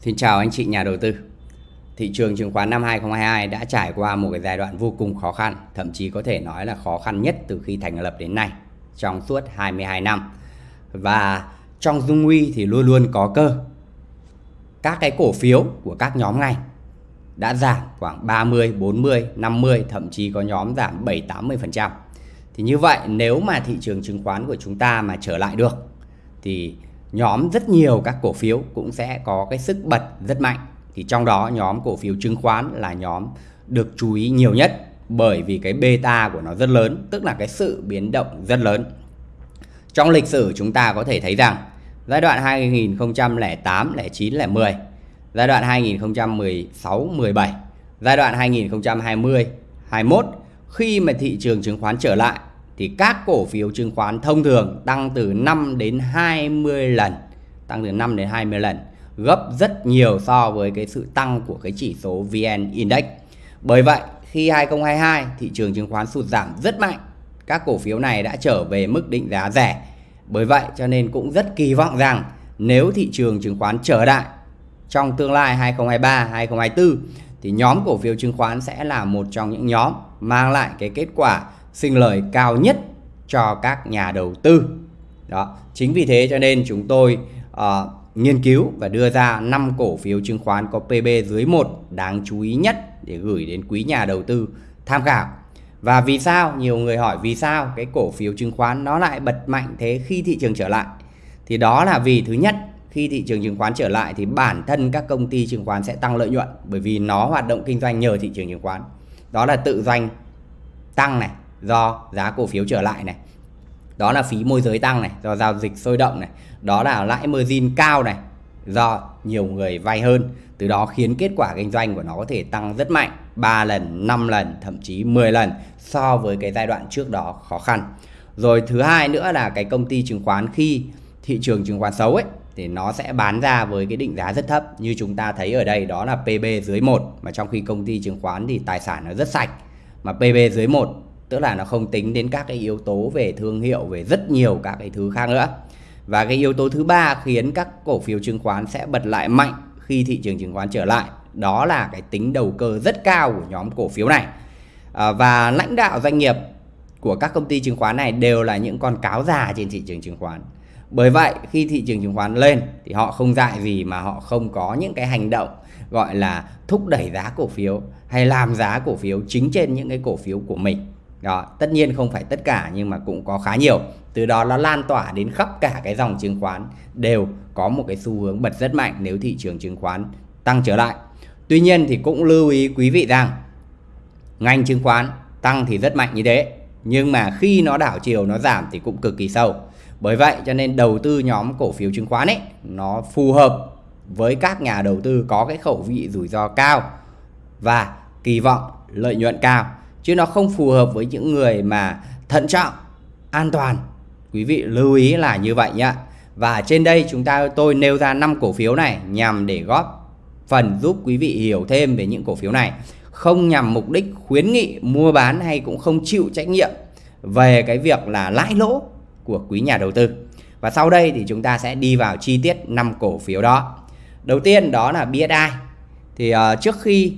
Xin chào anh chị nhà đầu tư. Thị trường chứng khoán năm 2022 đã trải qua một cái giai đoạn vô cùng khó khăn, thậm chí có thể nói là khó khăn nhất từ khi thành lập đến nay trong suốt 22 năm. Và trong dung nguy thì luôn luôn có cơ. Các cái cổ phiếu của các nhóm ngành đã giảm khoảng 30, 40, 50, thậm chí có nhóm giảm 7, 80%. Thì như vậy nếu mà thị trường chứng khoán của chúng ta mà trở lại được thì nhóm rất nhiều các cổ phiếu cũng sẽ có cái sức bật rất mạnh. Thì trong đó nhóm cổ phiếu chứng khoán là nhóm được chú ý nhiều nhất bởi vì cái beta của nó rất lớn tức là cái sự biến động rất lớn. Trong lịch sử chúng ta có thể thấy rằng giai đoạn 2008, 09, 10 giai đoạn 2016, 17 giai đoạn 2020, 21 khi mà thị trường chứng khoán trở lại thì các cổ phiếu chứng khoán thông thường tăng từ 5 đến 20 lần, tăng từ 5 đến 20 lần, gấp rất nhiều so với cái sự tăng của cái chỉ số VN Index. Bởi vậy, khi 2022 thị trường chứng khoán sụt giảm rất mạnh, các cổ phiếu này đã trở về mức định giá rẻ. Bởi vậy cho nên cũng rất kỳ vọng rằng nếu thị trường chứng khoán trở lại trong tương lai 2023 2024 thì nhóm cổ phiếu chứng khoán sẽ là một trong những nhóm mang lại cái kết quả sinh lời cao nhất cho các nhà đầu tư. Đó, chính vì thế cho nên chúng tôi uh, nghiên cứu và đưa ra 5 cổ phiếu chứng khoán có PB dưới 1 đáng chú ý nhất để gửi đến quý nhà đầu tư tham khảo. Và vì sao? Nhiều người hỏi vì sao cái cổ phiếu chứng khoán nó lại bật mạnh thế khi thị trường trở lại? Thì đó là vì thứ nhất, khi thị trường chứng khoán trở lại thì bản thân các công ty chứng khoán sẽ tăng lợi nhuận bởi vì nó hoạt động kinh doanh nhờ thị trường chứng khoán. Đó là tự doanh tăng này, do giá cổ phiếu trở lại này. Đó là phí môi giới tăng này, do giao dịch sôi động này. Đó là lãi margin cao này, do nhiều người vay hơn. Từ đó khiến kết quả kinh doanh của nó có thể tăng rất mạnh 3 lần 5 lần, thậm chí 10 lần so với cái giai đoạn trước đó khó khăn. Rồi thứ hai nữa là cái công ty chứng khoán khi thị trường chứng khoán xấu ấy, thì nó sẽ bán ra với cái định giá rất thấp. Như chúng ta thấy ở đây, đó là PB dưới 1 mà trong khi công ty chứng khoán thì tài sản nó rất sạch. Mà PB dưới 1 tức là nó không tính đến các cái yếu tố về thương hiệu về rất nhiều các cái thứ khác nữa. Và cái yếu tố thứ ba khiến các cổ phiếu chứng khoán sẽ bật lại mạnh khi thị trường chứng khoán trở lại đó là cái tính đầu cơ rất cao của nhóm cổ phiếu này. À, và lãnh đạo doanh nghiệp của các công ty chứng khoán này đều là những con cáo già trên thị trường chứng khoán. Bởi vậy khi thị trường chứng khoán lên thì họ không dại gì mà họ không có những cái hành động gọi là thúc đẩy giá cổ phiếu hay làm giá cổ phiếu chính trên những cái cổ phiếu của mình đó, tất nhiên không phải tất cả nhưng mà cũng có khá nhiều. Từ đó nó lan tỏa đến khắp cả cái dòng chứng khoán đều có một cái xu hướng bật rất mạnh nếu thị trường chứng khoán tăng trở lại. Tuy nhiên thì cũng lưu ý quý vị rằng ngành chứng khoán tăng thì rất mạnh như thế, nhưng mà khi nó đảo chiều, nó giảm thì cũng cực kỳ sâu. Bởi vậy cho nên đầu tư nhóm cổ phiếu chứng khoán ấy, nó phù hợp với các nhà đầu tư có cái khẩu vị rủi ro cao và kỳ vọng lợi nhuận cao chứ nó không phù hợp với những người mà thận trọng an toàn. Quý vị lưu ý là như vậy nhá. Và trên đây chúng ta tôi nêu ra 5 cổ phiếu này nhằm để góp phần giúp quý vị hiểu thêm về những cổ phiếu này. Không nhằm mục đích khuyến nghị mua bán hay cũng không chịu trách nhiệm về cái việc là lãi lỗ của quý nhà đầu tư. Và sau đây thì chúng ta sẽ đi vào chi tiết 5 cổ phiếu đó. Đầu tiên đó là BSI thì uh, trước khi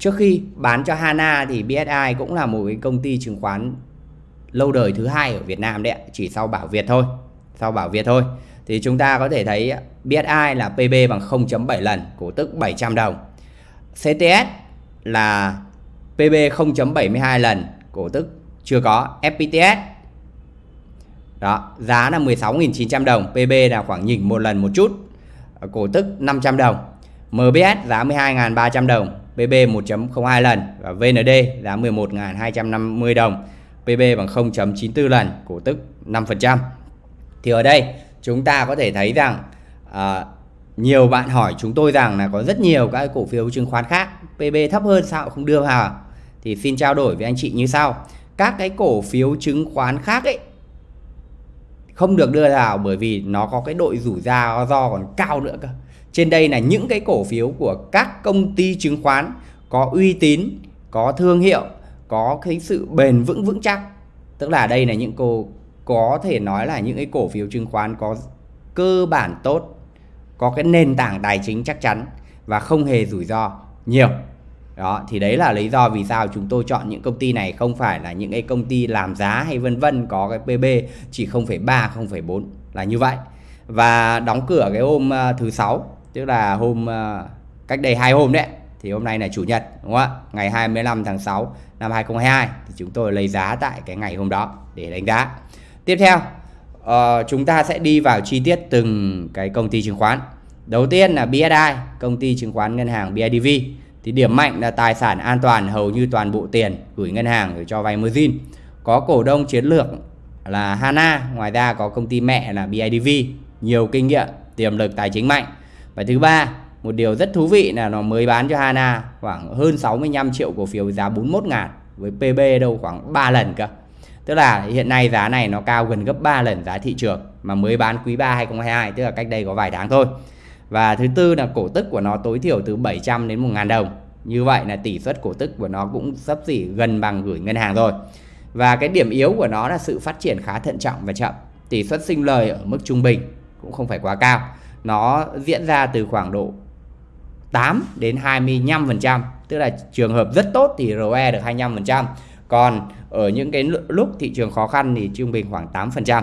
Trước khi bán cho Hana thì BSI cũng là một cái công ty chứng khoán lâu đời thứ hai ở Việt Nam đấy chỉ sau Bảo Việt thôi. Sau Bảo Việt thôi. Thì chúng ta có thể thấy BSI là PB bằng 0.7 lần, cổ tức 700 đồng. CTS là PB 0.72 lần, cổ tức chưa có. FPTS đó, giá là 16.900 đồng, PB là khoảng nhỉnh một lần một chút, cổ tức 500 đồng. MBS giá 12.300 đồng, PB 1.02 lần và VND giá 11.250 đồng PB bằng 0.94 lần cổ tức 5% thì ở đây chúng ta có thể thấy rằng à, nhiều bạn hỏi chúng tôi rằng là có rất nhiều các cổ phiếu chứng khoán khác PB thấp hơn sao không đưa vào? Thì xin trao đổi với anh chị như sau. Các cái cổ phiếu chứng khoán khác ấy không được đưa vào bởi vì nó có cái đội rủi ro do còn cao nữa cơ trên đây là những cái cổ phiếu của các công ty chứng khoán có uy tín, có thương hiệu, có cái sự bền vững vững chắc. Tức là đây là những cô có thể nói là những cái cổ phiếu chứng khoán có cơ bản tốt, có cái nền tảng tài chính chắc chắn và không hề rủi ro nhiều đó thì đấy là lý do vì sao chúng tôi chọn những công ty này không phải là những cái công ty làm giá hay vân vân có cái PB chỉ 0,3 0,4 là như vậy và đóng cửa cái hôm à, thứ sáu tức là hôm ờ, cách đây hai hôm đấy thì hôm nay là chủ nhật đúng không ạ? Ngày 25 tháng 6 năm 2022 thì chúng tôi lấy giá tại cái ngày hôm đó để đánh giá. Tiếp theo uh, chúng ta sẽ đi vào chi tiết từng cái công ty chứng khoán. Đầu tiên là BSI công ty chứng khoán ngân hàng BIDV thì điểm mạnh là tài sản an toàn hầu như toàn bộ tiền gửi ngân hàng để cho vay margin. Có cổ đông chiến lược là Hana ngoài ra có công ty mẹ là BIDV nhiều kinh nghiệm tiềm lực tài chính mạnh và thứ ba, một điều rất thú vị là nó mới bán cho Hana khoảng hơn 65 triệu cổ phiếu giá 41 ngàn, với PB đâu khoảng 3 lần cơ. Tức là hiện nay giá này nó cao gần gấp 3 lần giá thị trường mà mới bán quý 3 2022 tức là cách đây có vài tháng thôi. Và thứ tư là cổ tức của nó tối thiểu từ 700 đến 1.000 đồng. Như vậy là tỷ suất cổ tức của nó cũng sắp xỉ gần bằng gửi ngân hàng rồi. Và cái điểm yếu của nó là sự phát triển khá thận trọng và chậm. Tỷ suất sinh lời ở mức trung bình cũng không phải quá cao nó diễn ra từ khoảng độ 8 đến 25% tức là trường hợp rất tốt thì ROE được 25% còn ở những cái lúc thị trường khó khăn thì trung bình khoảng 8%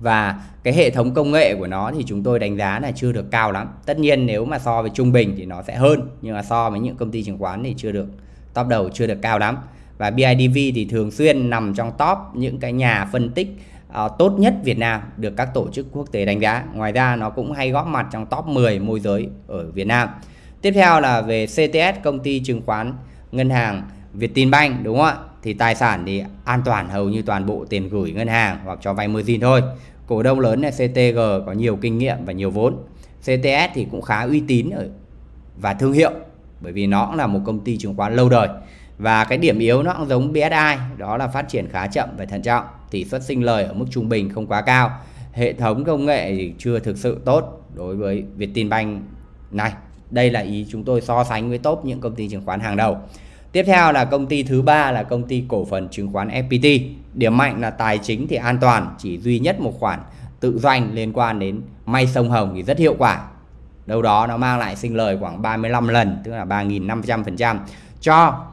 và cái hệ thống công nghệ của nó thì chúng tôi đánh giá là chưa được cao lắm. Tất nhiên nếu mà so với trung bình thì nó sẽ hơn, nhưng mà so với những công ty chứng khoán thì chưa được, top đầu chưa được cao lắm. Và BIDV thì thường xuyên nằm trong top những cái nhà phân tích Ờ, tốt nhất Việt Nam được các tổ chức quốc tế đánh giá. Ngoài ra, nó cũng hay góp mặt trong top 10 môi giới ở Việt Nam. Tiếp theo là về CTS công ty chứng khoán ngân hàng Vietinbank, đúng không ạ? Thì tài sản thì an toàn, hầu như toàn bộ tiền gửi ngân hàng hoặc cho vay margin thôi. Cổ đông lớn là CTG có nhiều kinh nghiệm và nhiều vốn. CTS thì cũng khá uy tín ở và thương hiệu, bởi vì nó cũng là một công ty chứng khoán lâu đời và cái điểm yếu nó cũng giống BSI đó là phát triển khá chậm và thận trọng tỷ suất sinh lời ở mức trung bình không quá cao hệ thống công nghệ thì chưa thực sự tốt đối với Vietinbank này đây là ý chúng tôi so sánh với top những công ty chứng khoán hàng đầu Tiếp theo là công ty thứ ba là công ty cổ phần chứng khoán FPT. Điểm mạnh là tài chính thì an toàn, chỉ duy nhất một khoản tự doanh liên quan đến may sông Hồng thì rất hiệu quả. Đâu đó nó mang lại sinh lời khoảng 35 lần, tức là 3.500% cho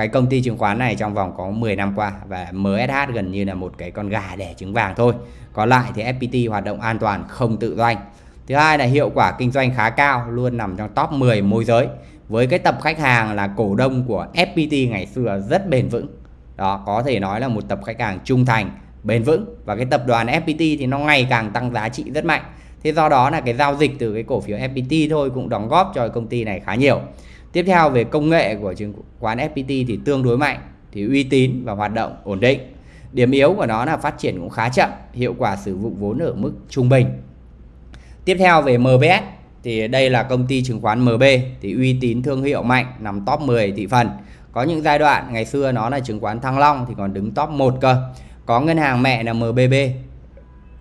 cái công ty chứng khoán này trong vòng có 10 năm qua và MSH gần như là một cái con gà đẻ trứng vàng thôi. Còn lại thì FPT hoạt động an toàn không tự doanh. Thứ hai là hiệu quả kinh doanh khá cao, luôn nằm trong top 10 môi giới với cái tập khách hàng là cổ đông của FPT ngày xưa rất bền vững đó có thể nói là một tập khách hàng trung thành bền vững và cái tập đoàn FPT thì nó ngày càng tăng giá trị rất mạnh thế do đó là cái giao dịch từ cái cổ phiếu FPT thôi cũng đóng góp cho công ty này khá nhiều tiếp theo về công nghệ của chứng khoán FPT thì tương đối mạnh, thì uy tín và hoạt động ổn định. Điểm yếu của nó là phát triển cũng khá chậm, hiệu quả sử dụng vốn ở mức trung bình. Tiếp theo về MBS thì đây là công ty chứng khoán MB thì uy tín thương hiệu mạnh, nằm top 10 thị phần. Có những giai đoạn, ngày xưa nó là chứng khoán Thăng Long thì còn đứng top 1 cơ. Có ngân hàng mẹ là MBB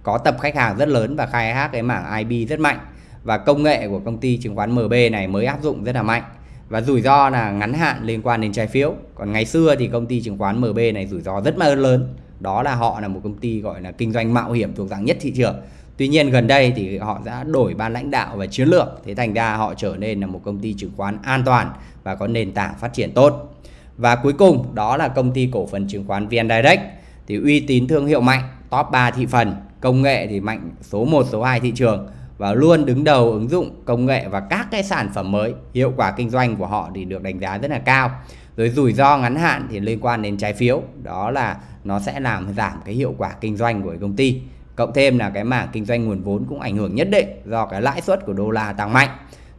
có tập khách hàng rất lớn và khai thác cái mảng IB rất mạnh. Và công nghệ của công ty chứng khoán MB này mới áp dụng rất là mạnh và rủi ro là ngắn hạn liên quan đến trái phiếu. Còn ngày xưa thì công ty chứng khoán MB này rủi ro rất là lớn. Đó là họ là một công ty gọi là kinh doanh mạo hiểm thuộc dạng nhất thị trường. Tuy nhiên gần đây thì họ đã đổi ban lãnh đạo và chiến lược. Thế thành ra họ trở nên là một công ty chứng khoán an toàn và có nền tảng phát triển tốt. Và cuối cùng đó là công ty cổ phần chứng khoán VN Direct Thì uy tín thương hiệu mạnh, top 3 thị phần. Công nghệ thì mạnh số 1, số 2 thị trường. Và luôn đứng đầu ứng dụng công nghệ và các cái sản phẩm mới. Hiệu quả kinh doanh của họ thì được đánh giá rất là cao. Rồi rủi ro ngắn hạn thì liên quan đến trái phiếu. Đó là nó sẽ làm giảm cái hiệu quả kinh doanh của công ty. Cộng thêm là cái mảng kinh doanh nguồn vốn cũng ảnh hưởng nhất định do cái lãi suất của đô la tăng mạnh.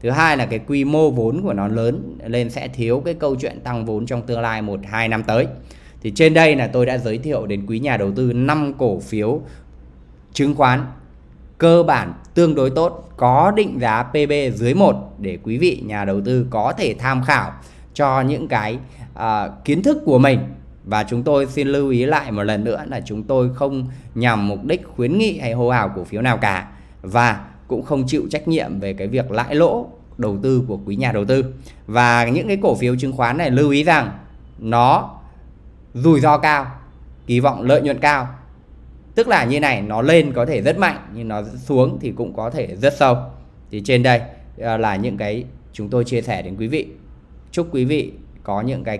Thứ hai là cái quy mô vốn của nó lớn nên sẽ thiếu cái câu chuyện tăng vốn trong tương lai một, hai năm tới. Thì trên đây là tôi đã giới thiệu đến quý nhà đầu tư 5 cổ phiếu chứng khoán cơ bản tương đối tốt có định giá PB dưới 1 để quý vị nhà đầu tư có thể tham khảo cho những cái à, kiến thức của mình và chúng tôi xin lưu ý lại một lần nữa là chúng tôi không nhằm mục đích khuyến nghị hay hô hào cổ phiếu nào cả và cũng không chịu trách nhiệm về cái việc lãi lỗ đầu tư của quý nhà đầu tư. Và những cái cổ phiếu chứng khoán này lưu ý rằng nó rủi ro cao, kỳ vọng lợi nhuận cao. Tức là như này, nó lên có thể rất mạnh nhưng nó xuống thì cũng có thể rất sâu. thì trên đây à, là những cái chúng tôi chia sẻ đến quý vị chúc quý vị có những cái